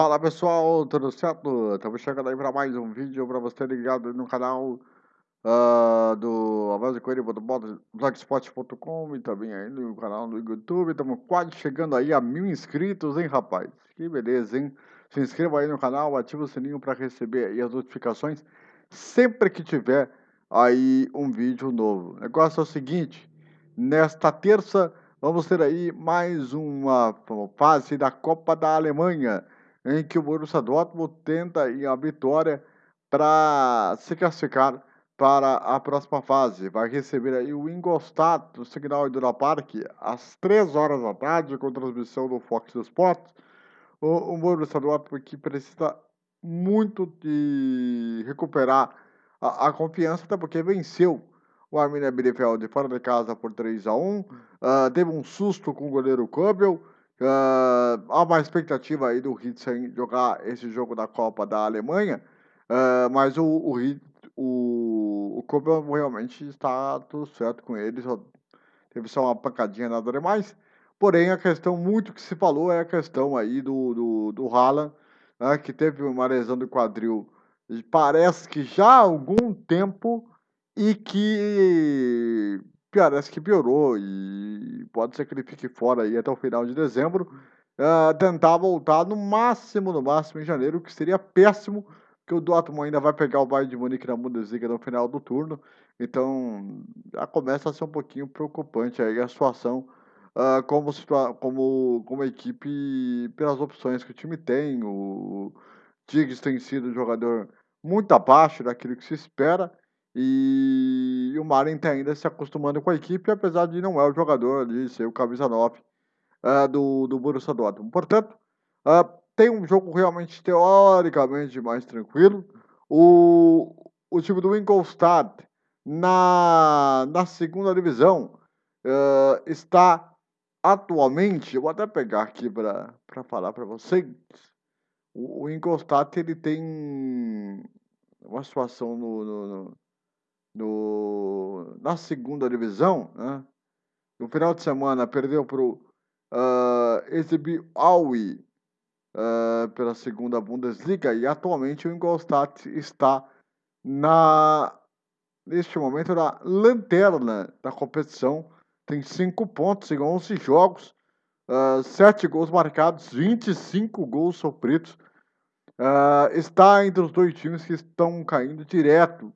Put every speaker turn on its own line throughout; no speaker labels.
Fala pessoal, tudo certo? Estamos chegando aí para mais um vídeo para você ligado no canal uh, do blogspot.com e também aí no canal do YouTube. Estamos quase chegando aí a mil inscritos, hein rapaz? Que beleza, hein? Se inscreva aí no canal, ative o sininho para receber as notificações sempre que tiver aí um vídeo novo. O negócio é o seguinte, nesta terça vamos ter aí mais uma fase da Copa da Alemanha em que o Borussia Dortmund tenta a vitória para se classificar para a próxima fase. Vai receber aí o Ingolstadt do Signal Iduna Park às 3 horas da tarde com transmissão do Fox Sports. O, o Borussia Dortmund que precisa muito de recuperar a, a confiança, até porque venceu o Arminia Bielefeld fora de casa por 3 a 1 uh, ah, teve um susto com o goleiro Kubel, Uh, há uma expectativa aí do Ritzen jogar esse jogo da Copa da Alemanha, uh, mas o, o, o, o realmente está tudo certo com ele, só, teve só uma pancadinha, nada demais. Porém, a questão muito que se falou é a questão aí do, do, do Haaland, né, que teve uma lesão do quadril, parece que já há algum tempo, e que parece que piorou e pode ser que ele fique fora aí até o final de dezembro. Uh, tentar voltar no máximo, no máximo em janeiro, que seria péssimo, que o Dortmund ainda vai pegar o Bayern de Munique na Bundesliga no final do turno. Então, já começa a ser um pouquinho preocupante aí a situação uh, como, como, como equipe pelas opções que o time tem. O Diggs tem sido um jogador muito abaixo daquilo que se espera. E, o Maren está ainda se acostumando com a equipe, apesar de não é o jogador de ser o camisa 9 uh, eh, do, do Borussia Dortmund. Portanto, uh, tem um jogo realmente teoricamente mais tranquilo. O, o time do Ingolstadt na, na segunda divisão uh, está atualmente, eu vou até pegar aqui para falar para vocês, o, o Ingolstadt ele tem uma situação no, no, no no, na segunda divisão, né? no final de semana perdeu para o uh, Ezibi Aui uh, pela segunda Bundesliga e atualmente o Ingolstadt está na neste momento na lanterna da competição, tem cinco pontos em 11 jogos, uh, 7 gols marcados, 25 gols sofridos, uh, está entre os dois times que estão caindo direto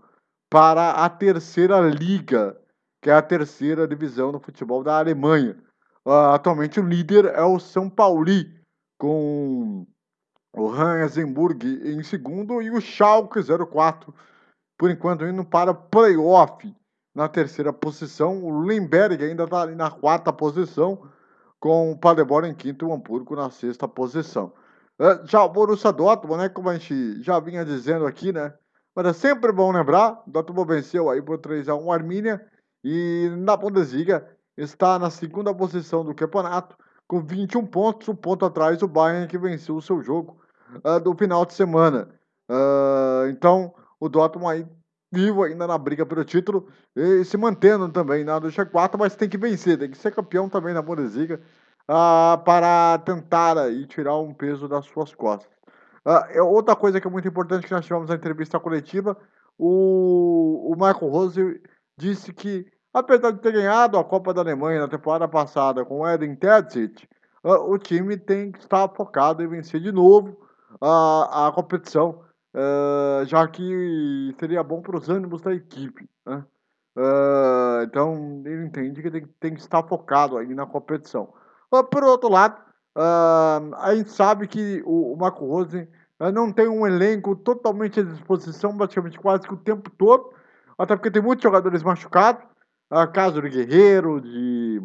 para a terceira liga, que é a terceira divisão do futebol da Alemanha. Uh, atualmente o líder é o São Pauli, com o Hansenburg em segundo e o Schalke 04, por enquanto indo para playoff na terceira posição. O Limberg ainda está ali na quarta posição, com o Paderborn em quinto e o Hamburgo na sexta posição. Uh, já o Borussia Dortmund, né, como a gente já vinha dizendo aqui, né, mas é sempre bom lembrar, o Dortmund venceu aí por 3x1 o Armínia e na Bundesliga está na segunda posição do campeonato com 21 pontos, um ponto atrás do Bayern que venceu o seu jogo uh, do final de semana. Uh, então o Dortmund aí vivo ainda na briga pelo título e se mantendo também na do G4, mas tem que vencer, tem que ser campeão também na Bundesliga uh, para tentar aí tirar um peso das suas costas. Uh, outra coisa que é muito importante que nós tivemos na entrevista coletiva, o, o Michael Rose disse que, apesar de ter ganhado a Copa da Alemanha na temporada passada com o Eden Terzic, uh, o time tem que estar focado em vencer de novo a, a competição, uh, já que seria bom para os ânimos da equipe. Né? então, ele entende que tem, tem, que estar focado aí na competição. por outro lado, Uh, a gente sabe que o, o Marco Rose uh, não tem um elenco totalmente à disposição, praticamente quase que o tempo todo, até porque tem muitos jogadores machucados, uh, caso de Guerreiro, de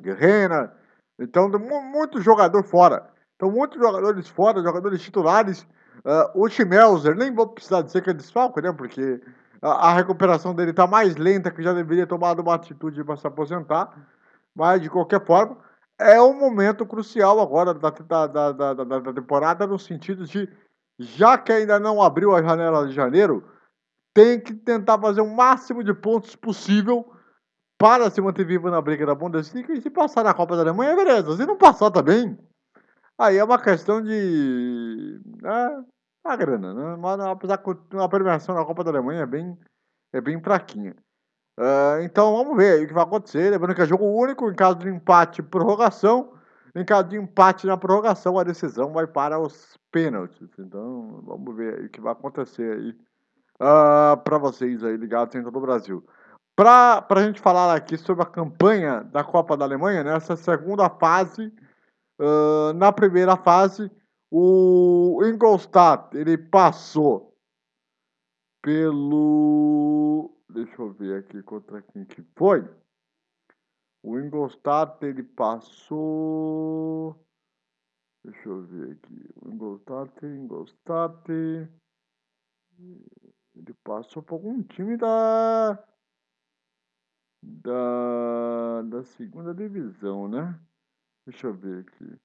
Guerreira, então tem muito jogador fora. Então, muitos jogadores fora, jogadores titulares. Uh, o Schmelzer, nem vou precisar dizer que é desfalco, né? Porque a, a recuperação dele está mais lenta, que já deveria tomar uma atitude para se aposentar. Mas, de qualquer forma, é um momento crucial agora da, da, da, da, da temporada, no sentido de, já que ainda não abriu a janela de janeiro, tem que tentar fazer o máximo de pontos possível para se manter vivo na briga da Bundesliga e se passar na Copa da Alemanha, beleza. Se não passar também, Aí é uma questão de. É, a grana, né? Mas apesar que a premiação na Copa da Alemanha é bem, é bem fraquinha. Uh, então vamos ver o que vai acontecer. Lembrando que é jogo único, em caso de empate, prorrogação. Em caso de empate na prorrogação, a decisão vai para os pênaltis. Então vamos ver o que vai acontecer aí uh, para vocês aí ligados em todo o Brasil. Para a gente falar aqui sobre a campanha da Copa da Alemanha, nessa segunda fase, uh, na primeira fase, o Ingolstadt ele passou pelo Deixa eu ver aqui contra quem que foi. O Ingolstadt, ele passou... Deixa eu ver aqui. O Ingolstadt, Ingolstadt... Ele passou por algum time da... Da... Da segunda divisão, né? Deixa eu ver aqui.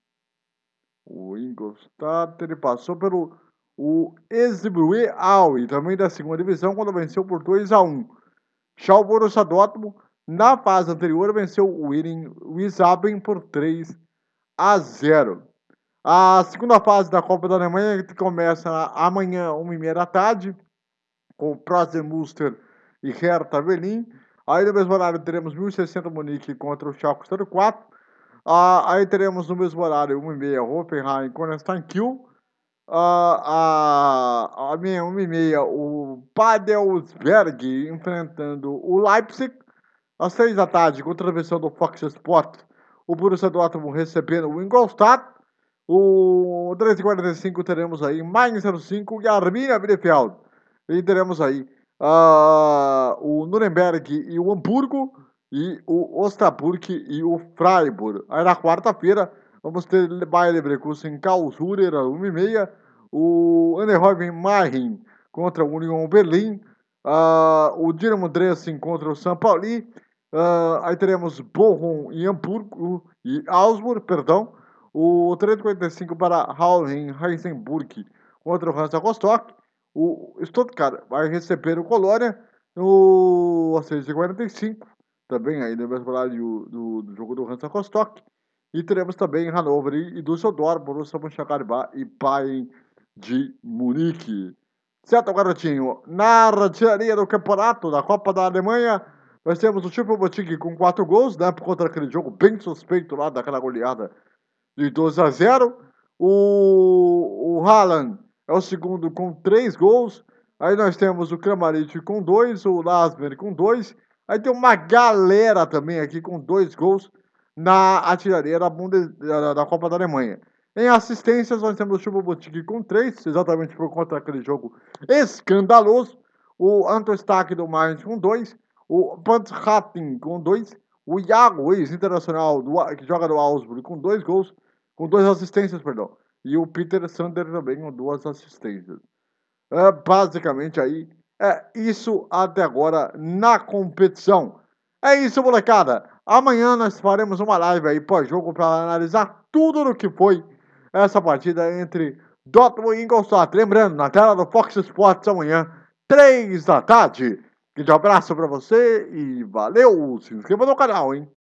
O Ingolstadt, ele passou pelo... O Esbrue Aue, também da segunda divisão, quando venceu por 2 a 1 já o Borussia Dortmund, na fase anterior, venceu o Wiesbaden por 3 a 0. A segunda fase da Copa da Alemanha que começa amanhã, 1h30 da tarde, com Prozer Muster e Hertha Berlin. Aí no mesmo horário teremos 1060 Munique contra o Schalke 04. Ah, aí teremos no mesmo horário 1h30 Hoffenheim contra Steinkiel a, a, a minha 1 e meia, o Padelsberg enfrentando o Leipzig. Às 6 da tarde, com transmissão do Fox Sports, o Borussia Dortmund recebendo o Ingolstadt. O 3h45 teremos aí Mainz 05 e Arminia Bielefeld. E teremos aí uh, o Nuremberg e o Hamburgo e o Osnabrück e o Freiburg. Aí na quarta-feira Vamos ter Bayer Leverkusen Karlsruhe, 1h30. O Anderhoven Marin contra o Union Berlim. Uh, o Dinamo Dresden contra o São Paulo. Uh, aí teremos Bochum e Hamburgo e Augsburg, perdão. O 345 para Haulen Heisenburg contra o Hansa Rostock. O Stuttgart vai receber o Colônia no 6h45. Também aí no mesmo horário do, do jogo do Hansa Rostock. E teremos também Hannover e Düsseldorf, Borussia Mönchengladbach e Bayern de Munique. Certo, garotinho? Na artilharia do campeonato da Copa da Alemanha, nós temos o Triple Boutique com 4 gols, né? Por conta daquele jogo bem suspeito lá, daquela goleada de 12 a 0. O, o Haaland é o segundo com 3 gols. Aí nós temos o Kramaric com 2, o Lasmer com 2. Aí tem uma galera também aqui com 2 gols na artilharia da, Bundes, da, da, Copa da Alemanha. Em assistências, nós temos o Chubo com 3, exatamente por conta daquele jogo escandaloso. O Anto Stack do Mainz com 2. O Pantratin com 2. O Iago, ex-internacional, que joga no Augsburg, com 2 gols. Com 2 assistências, perdão. E o Peter Sander também com 2 assistências. É, basicamente aí, é isso até agora na competição. É isso, molecada. Amanhã nós faremos uma live aí pós-jogo para analisar tudo o que foi essa partida entre Dortmund e Ingolstadt. Lembrando, na tela do Fox Sports amanhã, 3 da tarde. Um abraço para você e valeu! Se inscreva no canal, hein?